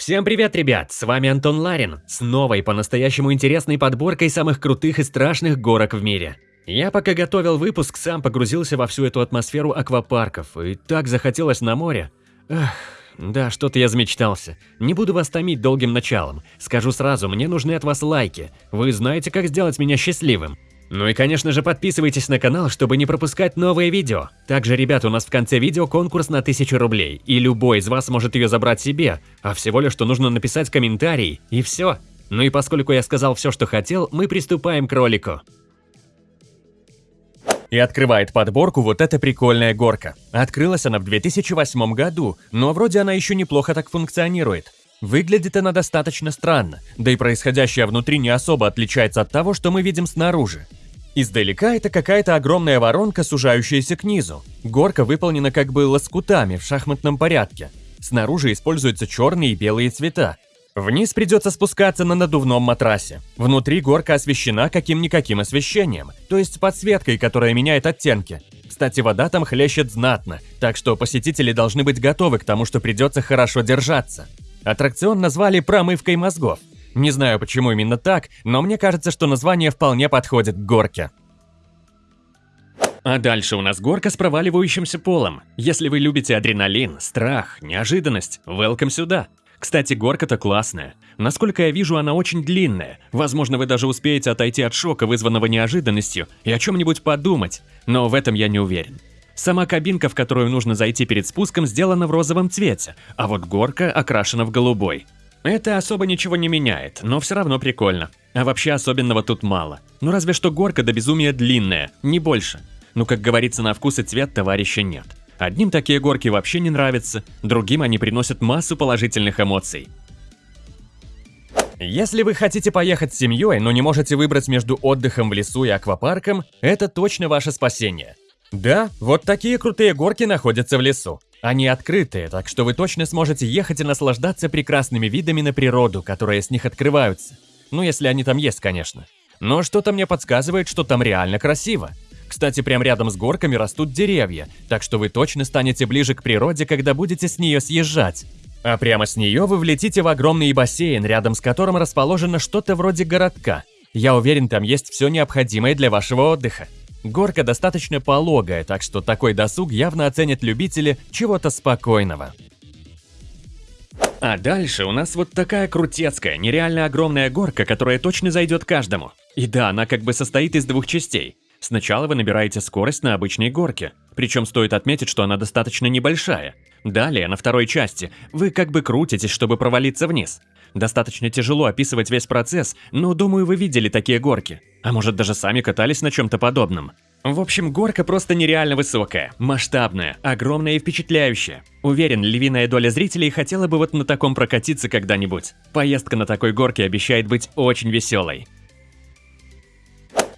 Всем привет, ребят! С вами Антон Ларин с новой по-настоящему интересной подборкой самых крутых и страшных горок в мире. Я пока готовил выпуск, сам погрузился во всю эту атмосферу аквапарков, и так захотелось на море. Эх, да, что-то я замечтался. Не буду вас томить долгим началом. Скажу сразу, мне нужны от вас лайки. Вы знаете, как сделать меня счастливым. Ну и, конечно же, подписывайтесь на канал, чтобы не пропускать новые видео. Также, ребят, у нас в конце видео конкурс на 1000 рублей, и любой из вас может ее забрать себе, а всего лишь что нужно написать комментарий, и все. Ну и поскольку я сказал все, что хотел, мы приступаем к ролику. И открывает подборку вот эта прикольная горка. Открылась она в 2008 году, но вроде она еще неплохо так функционирует. Выглядит она достаточно странно, да и происходящее внутри не особо отличается от того, что мы видим снаружи. Издалека это какая-то огромная воронка, сужающаяся к низу. Горка выполнена как бы лоскутами в шахматном порядке. Снаружи используются черные и белые цвета. Вниз придется спускаться на надувном матрасе. Внутри горка освещена каким-никаким освещением, то есть подсветкой, которая меняет оттенки. Кстати, вода там хлещет знатно, так что посетители должны быть готовы к тому, что придется хорошо держаться. Аттракцион назвали «промывкой мозгов». Не знаю, почему именно так, но мне кажется, что название вполне подходит к горке. А дальше у нас горка с проваливающимся полом. Если вы любите адреналин, страх, неожиданность, welcome сюда. Кстати, горка-то классная. Насколько я вижу, она очень длинная. Возможно, вы даже успеете отойти от шока, вызванного неожиданностью, и о чем-нибудь подумать, но в этом я не уверен. Сама кабинка, в которую нужно зайти перед спуском, сделана в розовом цвете, а вот горка окрашена в голубой. Это особо ничего не меняет, но все равно прикольно. А вообще особенного тут мало. Ну разве что горка до безумия длинная, не больше. Ну как говорится, на вкус и цвет товарища нет. Одним такие горки вообще не нравятся, другим они приносят массу положительных эмоций. Если вы хотите поехать с семьей, но не можете выбрать между отдыхом в лесу и аквапарком, это точно ваше спасение. Да, вот такие крутые горки находятся в лесу. Они открытые, так что вы точно сможете ехать и наслаждаться прекрасными видами на природу, которые с них открываются. Ну, если они там есть, конечно. Но что-то мне подсказывает, что там реально красиво. Кстати, прямо рядом с горками растут деревья, так что вы точно станете ближе к природе, когда будете с нее съезжать. А прямо с нее вы влетите в огромный бассейн, рядом с которым расположено что-то вроде городка. Я уверен, там есть все необходимое для вашего отдыха. Горка достаточно пологая, так что такой досуг явно оценят любители чего-то спокойного. А дальше у нас вот такая крутецкая, нереально огромная горка, которая точно зайдет каждому. И да, она как бы состоит из двух частей. Сначала вы набираете скорость на обычной горке, причем стоит отметить, что она достаточно небольшая. Далее, на второй части, вы как бы крутитесь, чтобы провалиться вниз. Достаточно тяжело описывать весь процесс, но думаю, вы видели такие горки. А может даже сами катались на чем-то подобном. В общем, горка просто нереально высокая, масштабная, огромная и впечатляющая. Уверен, львиная доля зрителей хотела бы вот на таком прокатиться когда-нибудь. Поездка на такой горке обещает быть очень веселой.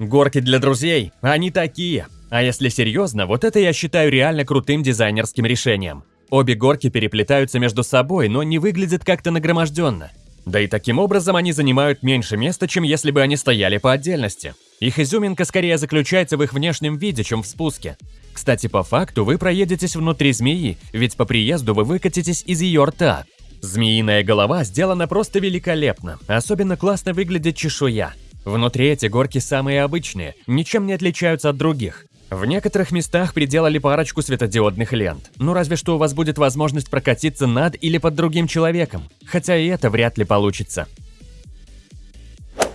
Горки для друзей, они такие. А если серьезно, вот это я считаю реально крутым дизайнерским решением. Обе горки переплетаются между собой, но не выглядят как-то нагроможденно. Да и таким образом они занимают меньше места, чем если бы они стояли по отдельности. Их изюминка скорее заключается в их внешнем виде, чем в спуске. Кстати, по факту вы проедетесь внутри змеи, ведь по приезду вы выкатитесь из ее рта. Змеиная голова сделана просто великолепно, особенно классно выглядит чешуя. Внутри эти горки самые обычные, ничем не отличаются от других. В некоторых местах приделали парочку светодиодных лент. Ну разве что у вас будет возможность прокатиться над или под другим человеком. Хотя и это вряд ли получится.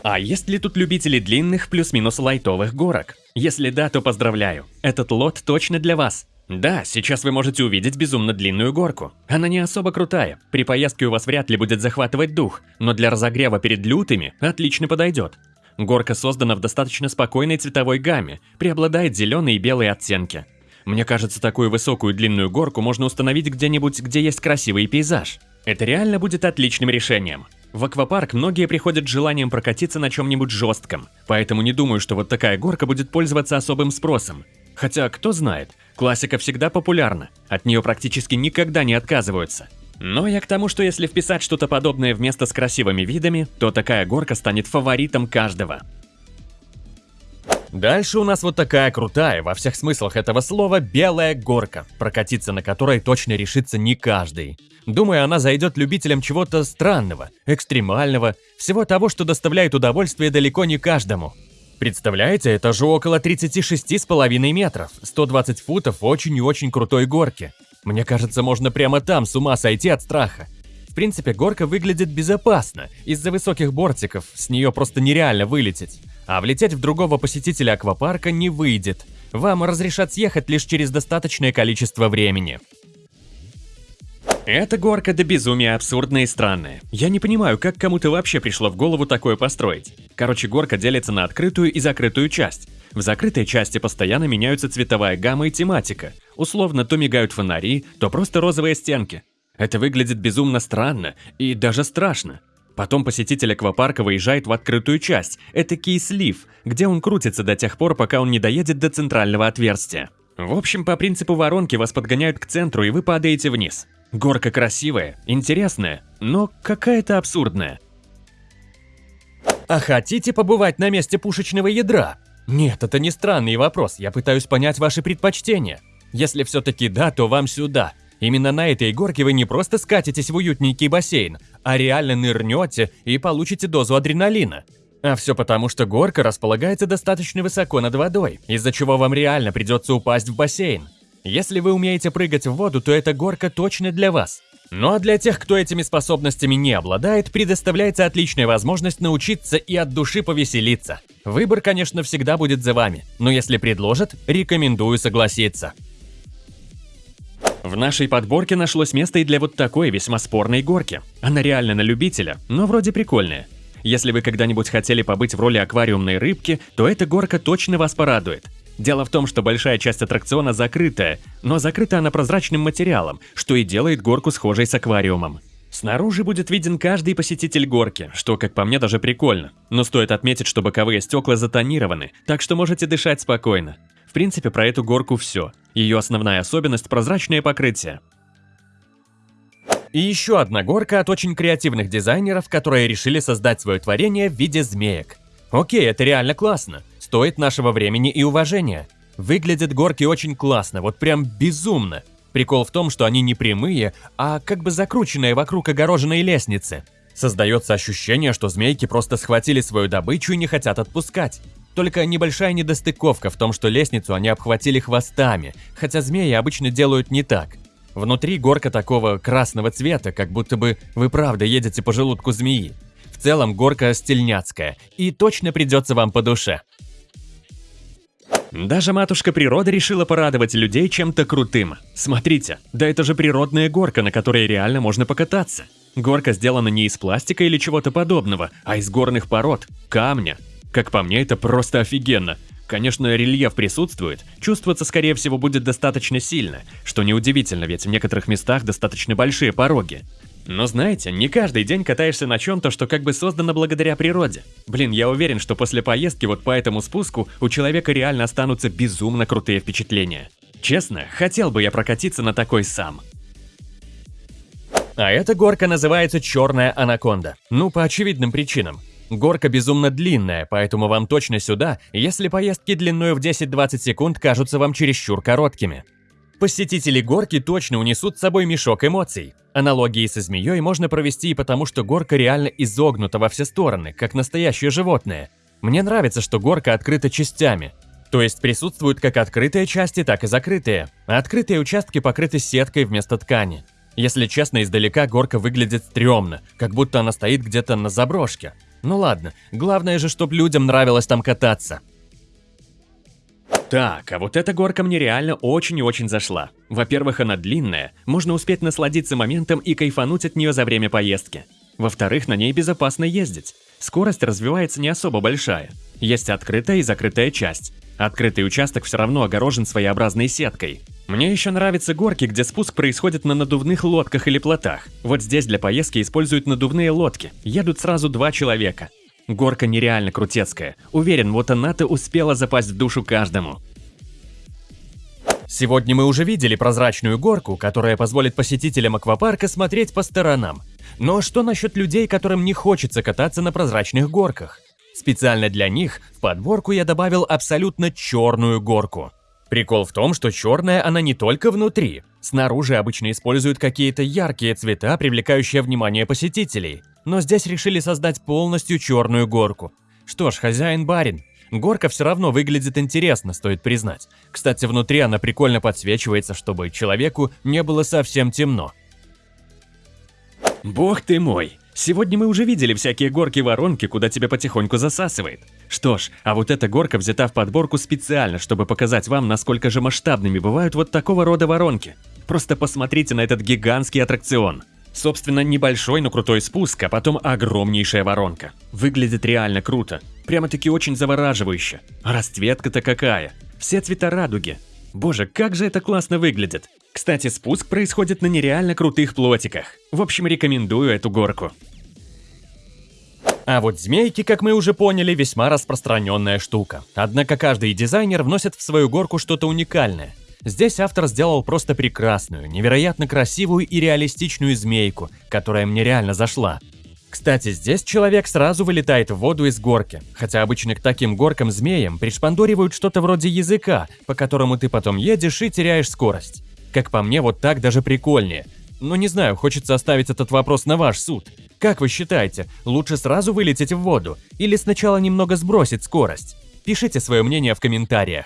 А есть ли тут любители длинных плюс-минус лайтовых горок? Если да, то поздравляю. Этот лот точно для вас. Да, сейчас вы можете увидеть безумно длинную горку. Она не особо крутая, при поездке у вас вряд ли будет захватывать дух, но для разогрева перед лютыми отлично подойдет. Горка создана в достаточно спокойной цветовой гамме, преобладает зеленые и белые оттенки. Мне кажется, такую высокую длинную горку можно установить где-нибудь, где есть красивый пейзаж. Это реально будет отличным решением. В аквапарк многие приходят с желанием прокатиться на чем-нибудь жестком, поэтому не думаю, что вот такая горка будет пользоваться особым спросом. Хотя, кто знает, классика всегда популярна, от нее практически никогда не отказываются. Но я к тому, что если вписать что-то подобное вместо с красивыми видами, то такая горка станет фаворитом каждого. Дальше у нас вот такая крутая, во всех смыслах этого слова, белая горка, прокатиться на которой точно решится не каждый. Думаю, она зайдет любителям чего-то странного, экстремального, всего того, что доставляет удовольствие далеко не каждому. Представляете, это же около 36,5 метров, 120 футов очень и очень крутой горки. Мне кажется, можно прямо там с ума сойти от страха. В принципе, горка выглядит безопасно. Из-за высоких бортиков с нее просто нереально вылететь. А влететь в другого посетителя аквапарка не выйдет. Вам разрешат съехать лишь через достаточное количество времени. Эта горка до безумия абсурдная и странная. Я не понимаю, как кому-то вообще пришло в голову такое построить. Короче, горка делится на открытую и закрытую часть. В закрытой части постоянно меняются цветовая гамма и тематика. Условно, то мигают фонари, то просто розовые стенки. Это выглядит безумно странно и даже страшно. Потом посетитель аквапарка выезжает в открытую часть, это слив, где он крутится до тех пор, пока он не доедет до центрального отверстия. В общем, по принципу воронки вас подгоняют к центру, и вы падаете вниз. Горка красивая, интересная, но какая-то абсурдная. А хотите побывать на месте пушечного ядра? Нет, это не странный вопрос, я пытаюсь понять ваши предпочтения. Если все-таки да, то вам сюда. Именно на этой горке вы не просто скатитесь в уютненький бассейн, а реально нырнете и получите дозу адреналина. А все потому, что горка располагается достаточно высоко над водой, из-за чего вам реально придется упасть в бассейн. Если вы умеете прыгать в воду, то эта горка точно для вас. Ну а для тех, кто этими способностями не обладает, предоставляется отличная возможность научиться и от души повеселиться. Выбор, конечно, всегда будет за вами, но если предложат, рекомендую согласиться. В нашей подборке нашлось место и для вот такой весьма спорной горки. Она реально на любителя, но вроде прикольная. Если вы когда-нибудь хотели побыть в роли аквариумной рыбки, то эта горка точно вас порадует. Дело в том, что большая часть аттракциона закрытая, но закрыта она прозрачным материалом, что и делает горку схожей с аквариумом. Снаружи будет виден каждый посетитель горки, что, как по мне, даже прикольно. Но стоит отметить, что боковые стекла затонированы, так что можете дышать спокойно. В принципе, про эту горку все. Ее основная особенность – прозрачное покрытие. И еще одна горка от очень креативных дизайнеров, которые решили создать свое творение в виде змеек. Окей, это реально классно стоит нашего времени и уважения. Выглядят горки очень классно, вот прям безумно. Прикол в том, что они не прямые, а как бы закрученные вокруг огороженной лестницы. Создается ощущение, что змейки просто схватили свою добычу и не хотят отпускать. Только небольшая недостыковка в том, что лестницу они обхватили хвостами, хотя змеи обычно делают не так. Внутри горка такого красного цвета, как будто бы вы правда едете по желудку змеи. В целом горка стильняцкая и точно придется вам по душе. Даже матушка природа решила порадовать людей чем-то крутым. Смотрите, да это же природная горка, на которой реально можно покататься. Горка сделана не из пластика или чего-то подобного, а из горных пород, камня. Как по мне, это просто офигенно. Конечно, рельеф присутствует, чувствоваться, скорее всего, будет достаточно сильно, что неудивительно, ведь в некоторых местах достаточно большие пороги. Но знаете, не каждый день катаешься на чем-то, что как бы создано благодаря природе. Блин, я уверен, что после поездки вот по этому спуску у человека реально останутся безумно крутые впечатления. Честно, хотел бы я прокатиться на такой сам. А эта горка называется Черная Анаконда. Ну, по очевидным причинам. Горка безумно длинная, поэтому вам точно сюда, если поездки длиной в 10-20 секунд кажутся вам чересчур короткими. Посетители горки точно унесут с собой мешок эмоций. Аналогии со змеей можно провести и потому, что горка реально изогнута во все стороны, как настоящее животное. Мне нравится, что горка открыта частями. То есть присутствуют как открытые части, так и закрытые. А открытые участки покрыты сеткой вместо ткани. Если честно, издалека горка выглядит стрёмно, как будто она стоит где-то на заброшке. Ну ладно, главное же, чтобы людям нравилось там кататься. Так, а вот эта горка мне реально очень и очень зашла. Во-первых, она длинная, можно успеть насладиться моментом и кайфануть от нее за время поездки. Во-вторых, на ней безопасно ездить. Скорость развивается не особо большая. Есть открытая и закрытая часть. Открытый участок все равно огорожен своеобразной сеткой. Мне еще нравятся горки, где спуск происходит на надувных лодках или плотах. Вот здесь для поездки используют надувные лодки. Едут сразу два человека. Горка нереально крутецкая. Уверен, вот она-то успела запасть в душу каждому. Сегодня мы уже видели прозрачную горку, которая позволит посетителям аквапарка смотреть по сторонам. Но что насчет людей, которым не хочется кататься на прозрачных горках? Специально для них в подборку я добавил абсолютно черную горку. Прикол в том, что черная она не только внутри. Снаружи обычно используют какие-то яркие цвета, привлекающие внимание посетителей. Но здесь решили создать полностью черную горку. Что ж, хозяин-барин. Горка все равно выглядит интересно, стоит признать. Кстати, внутри она прикольно подсвечивается, чтобы человеку не было совсем темно. Бог ты мой! Сегодня мы уже видели всякие горки-воронки, куда тебя потихоньку засасывает. Что ж, а вот эта горка взята в подборку специально, чтобы показать вам, насколько же масштабными бывают вот такого рода воронки. Просто посмотрите на этот гигантский аттракцион. Собственно, небольшой, но крутой спуск, а потом огромнейшая воронка. Выглядит реально круто. Прямо-таки очень завораживающе. Расцветка-то какая. Все цвета радуги. Боже, как же это классно выглядит. Кстати, спуск происходит на нереально крутых плотиках. В общем, рекомендую эту горку. А вот змейки, как мы уже поняли, весьма распространенная штука. Однако каждый дизайнер вносит в свою горку что-то уникальное. Здесь автор сделал просто прекрасную, невероятно красивую и реалистичную змейку, которая мне реально зашла. Кстати, здесь человек сразу вылетает в воду из горки, хотя обычно к таким горкам-змеям пришпандоривают что-то вроде языка, по которому ты потом едешь и теряешь скорость. Как по мне, вот так даже прикольнее. Но не знаю, хочется оставить этот вопрос на ваш суд. Как вы считаете, лучше сразу вылететь в воду или сначала немного сбросить скорость? Пишите свое мнение в комментариях.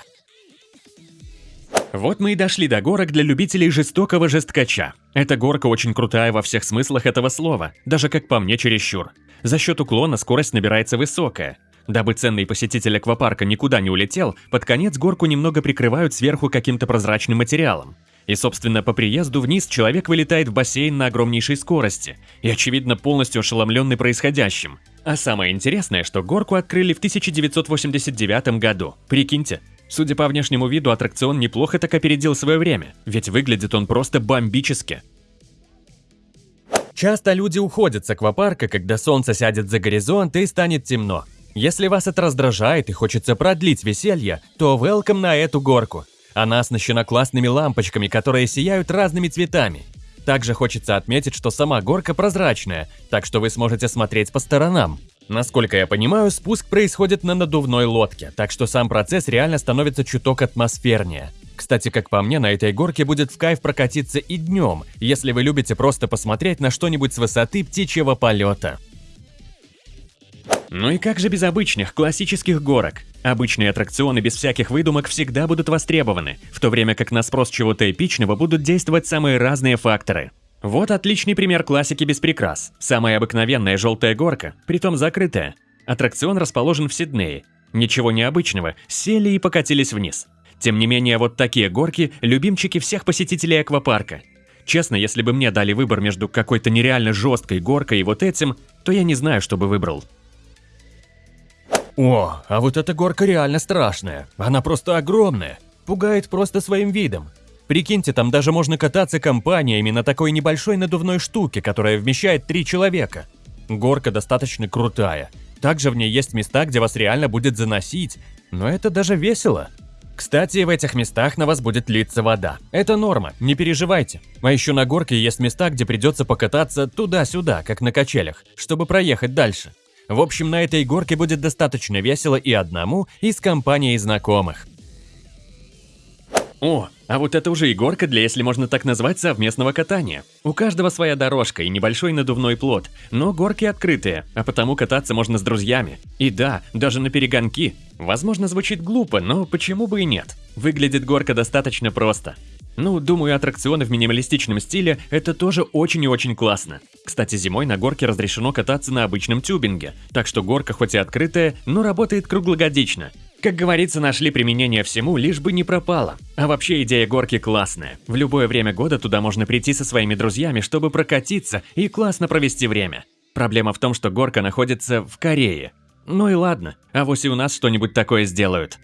Вот мы и дошли до горок для любителей жестокого жесткача. Эта горка очень крутая во всех смыслах этого слова, даже как по мне чересчур. За счет уклона скорость набирается высокая. Дабы ценный посетитель аквапарка никуда не улетел, под конец горку немного прикрывают сверху каким-то прозрачным материалом. И, собственно, по приезду вниз человек вылетает в бассейн на огромнейшей скорости и, очевидно, полностью ошеломленный происходящим. А самое интересное, что горку открыли в 1989 году. Прикиньте, судя по внешнему виду, аттракцион неплохо так опередил свое время, ведь выглядит он просто бомбически. Часто люди уходят с аквапарка, когда солнце сядет за горизонт и станет темно. Если вас это раздражает и хочется продлить веселье, то welcome на эту горку. Она оснащена классными лампочками, которые сияют разными цветами. Также хочется отметить, что сама горка прозрачная, так что вы сможете смотреть по сторонам. Насколько я понимаю, спуск происходит на надувной лодке, так что сам процесс реально становится чуток атмосфернее. Кстати, как по мне, на этой горке будет в кайф прокатиться и днем, если вы любите просто посмотреть на что-нибудь с высоты птичьего полета. Ну и как же без обычных, классических горок? Обычные аттракционы без всяких выдумок всегда будут востребованы, в то время как на спрос чего-то эпичного будут действовать самые разные факторы. Вот отличный пример классики без прикрас. Самая обыкновенная желтая горка, притом закрытая. Аттракцион расположен в Сиднее. Ничего необычного, сели и покатились вниз. Тем не менее, вот такие горки – любимчики всех посетителей аквапарка. Честно, если бы мне дали выбор между какой-то нереально жесткой горкой и вот этим, то я не знаю, что бы выбрал. О, а вот эта горка реально страшная. Она просто огромная. Пугает просто своим видом. Прикиньте, там даже можно кататься компаниями на такой небольшой надувной штуке, которая вмещает три человека. Горка достаточно крутая. Также в ней есть места, где вас реально будет заносить, но это даже весело. Кстати, в этих местах на вас будет литься вода. Это норма, не переживайте. А еще на горке есть места, где придется покататься туда-сюда, как на качелях, чтобы проехать дальше. В общем, на этой горке будет достаточно весело и одному, и с компанией знакомых. О, а вот это уже и горка для, если можно так назвать, совместного катания. У каждого своя дорожка и небольшой надувной плот, но горки открытые, а потому кататься можно с друзьями. И да, даже на перегонки. Возможно, звучит глупо, но почему бы и нет? Выглядит горка достаточно просто. Ну, думаю, аттракционы в минималистичном стиле – это тоже очень и очень классно. Кстати, зимой на горке разрешено кататься на обычном тюбинге, так что горка хоть и открытая, но работает круглогодично. Как говорится, нашли применение всему, лишь бы не пропало. А вообще идея горки классная. В любое время года туда можно прийти со своими друзьями, чтобы прокатиться и классно провести время. Проблема в том, что горка находится в Корее. Ну и ладно, а вось и у нас что-нибудь такое сделают.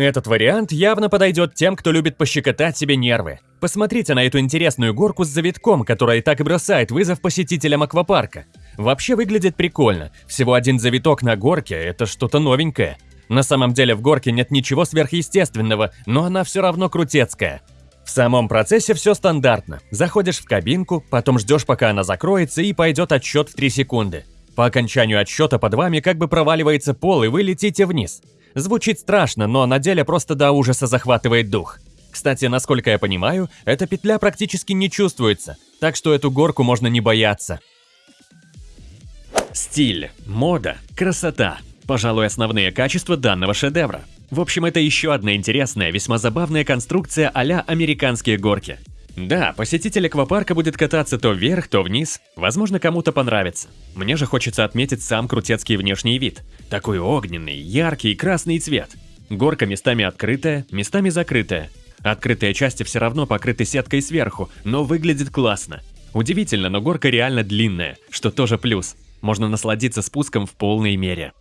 Этот вариант явно подойдет тем, кто любит пощекотать себе нервы. Посмотрите на эту интересную горку с завитком, которая так и бросает вызов посетителям аквапарка. Вообще выглядит прикольно. Всего один завиток на горке – это что-то новенькое. На самом деле в горке нет ничего сверхъестественного, но она все равно крутецкая. В самом процессе все стандартно. Заходишь в кабинку, потом ждешь, пока она закроется, и пойдет отсчет в 3 секунды. По окончанию отсчета под вами как бы проваливается пол, и вы летите вниз. Звучит страшно, но на деле просто до ужаса захватывает дух. Кстати, насколько я понимаю, эта петля практически не чувствуется, так что эту горку можно не бояться. Стиль, мода, красота. Пожалуй, основные качества данного шедевра. В общем, это еще одна интересная, весьма забавная конструкция а-ля американские горки. Да, посетитель аквапарка будет кататься то вверх, то вниз. Возможно, кому-то понравится. Мне же хочется отметить сам крутецкий внешний вид. Такой огненный, яркий красный цвет. Горка местами открытая, местами закрытая. Открытые части все равно покрыты сеткой сверху, но выглядит классно. Удивительно, но горка реально длинная, что тоже плюс. Можно насладиться спуском в полной мере.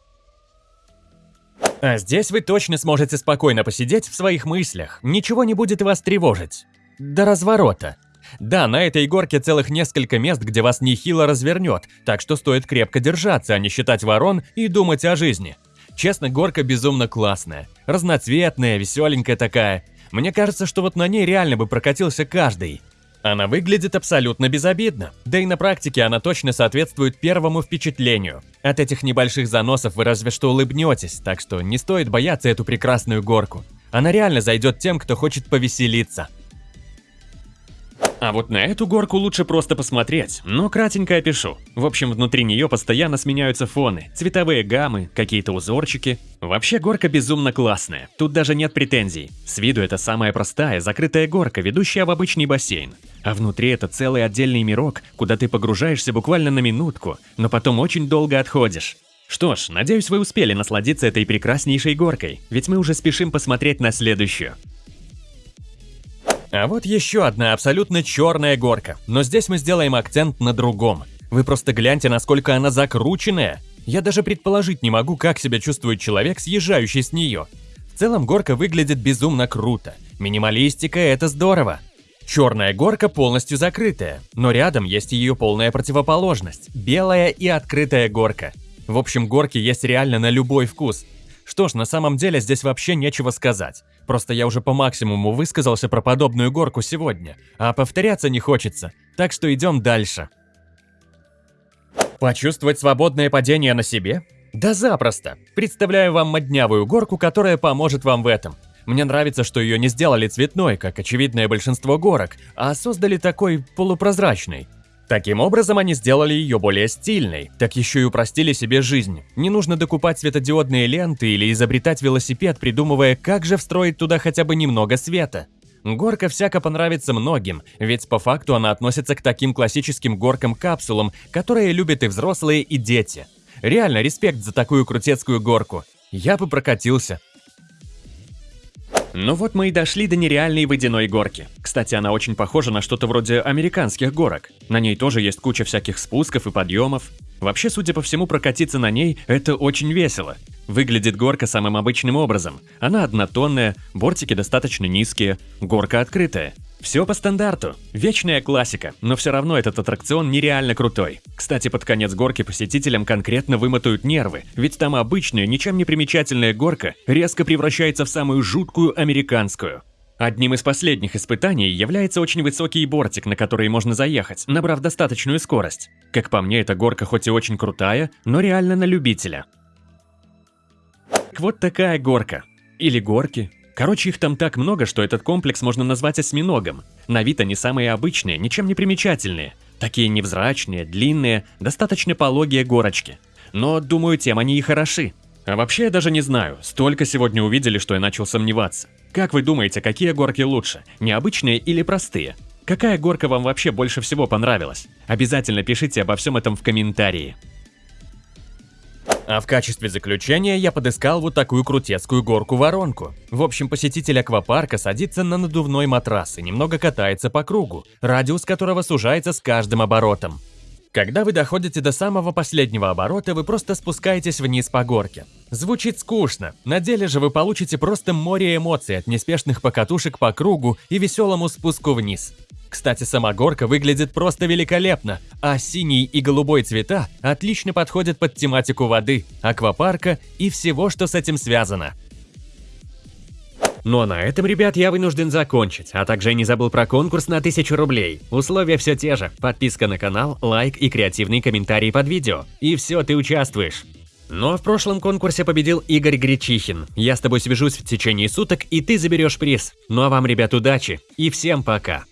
А здесь вы точно сможете спокойно посидеть в своих мыслях, ничего не будет вас тревожить. До разворота. Да, на этой горке целых несколько мест, где вас нехило развернет, так что стоит крепко держаться, а не считать ворон и думать о жизни. Честно, горка безумно классная. Разноцветная, веселенькая такая. Мне кажется, что вот на ней реально бы прокатился каждый. Она выглядит абсолютно безобидно, да и на практике она точно соответствует первому впечатлению. От этих небольших заносов вы разве что улыбнетесь, так что не стоит бояться эту прекрасную горку. Она реально зайдет тем, кто хочет повеселиться. А вот на эту горку лучше просто посмотреть, но кратенько опишу. В общем, внутри нее постоянно сменяются фоны, цветовые гаммы, какие-то узорчики. Вообще горка безумно классная, тут даже нет претензий. С виду это самая простая, закрытая горка, ведущая в обычный бассейн. А внутри это целый отдельный мирок, куда ты погружаешься буквально на минутку, но потом очень долго отходишь. Что ж, надеюсь, вы успели насладиться этой прекраснейшей горкой, ведь мы уже спешим посмотреть на следующую. А вот еще одна абсолютно черная горка, но здесь мы сделаем акцент на другом. Вы просто гляньте, насколько она закрученная. Я даже предположить не могу, как себя чувствует человек, съезжающий с нее. В целом горка выглядит безумно круто. Минималистика – это здорово. Черная горка полностью закрытая, но рядом есть ее полная противоположность – белая и открытая горка. В общем, горки есть реально на любой вкус. Что ж, на самом деле здесь вообще нечего сказать. Просто я уже по максимуму высказался про подобную горку сегодня, а повторяться не хочется, так что идем дальше. Почувствовать свободное падение на себе? Да запросто. Представляю вам моднявую горку, которая поможет вам в этом. Мне нравится, что ее не сделали цветной, как очевидное большинство горок, а создали такой полупрозрачный. Таким образом, они сделали ее более стильной, так еще и упростили себе жизнь. Не нужно докупать светодиодные ленты или изобретать велосипед, придумывая, как же встроить туда хотя бы немного света. Горка всяко понравится многим, ведь по факту она относится к таким классическим горкам-капсулам, которые любят и взрослые, и дети. Реально респект за такую крутецкую горку. Я бы прокатился. Ну вот мы и дошли до нереальной водяной горки. Кстати, она очень похожа на что-то вроде американских горок. На ней тоже есть куча всяких спусков и подъемов. Вообще, судя по всему, прокатиться на ней – это очень весело. Выглядит горка самым обычным образом. Она однотонная, бортики достаточно низкие, горка открытая. Все по стандарту. Вечная классика, но все равно этот аттракцион нереально крутой. Кстати, под конец горки посетителям конкретно вымотают нервы, ведь там обычная, ничем не примечательная горка резко превращается в самую жуткую американскую. Одним из последних испытаний является очень высокий бортик, на который можно заехать, набрав достаточную скорость. Как по мне, эта горка хоть и очень крутая, но реально на любителя. Вот такая горка. Или горки, Короче, их там так много, что этот комплекс можно назвать осьминогом. На вид они самые обычные, ничем не примечательные. Такие невзрачные, длинные, достаточно пологие горочки. Но, думаю, тем они и хороши. А вообще я даже не знаю, столько сегодня увидели, что я начал сомневаться. Как вы думаете, какие горки лучше, необычные или простые? Какая горка вам вообще больше всего понравилась? Обязательно пишите обо всем этом в комментарии. А в качестве заключения я подыскал вот такую крутецкую горку-воронку. В общем, посетитель аквапарка садится на надувной матрас и немного катается по кругу, радиус которого сужается с каждым оборотом. Когда вы доходите до самого последнего оборота, вы просто спускаетесь вниз по горке. Звучит скучно, на деле же вы получите просто море эмоций от неспешных покатушек по кругу и веселому спуску вниз. Кстати, сама горка выглядит просто великолепно, а синий и голубой цвета отлично подходят под тематику воды, аквапарка и всего, что с этим связано. Ну а на этом, ребят, я вынужден закончить, а также не забыл про конкурс на 1000 рублей. Условия все те же, подписка на канал, лайк и креативный комментарий под видео. И все, ты участвуешь. Ну а в прошлом конкурсе победил Игорь Гречихин. Я с тобой свяжусь в течение суток, и ты заберешь приз. Ну а вам, ребят, удачи и всем пока.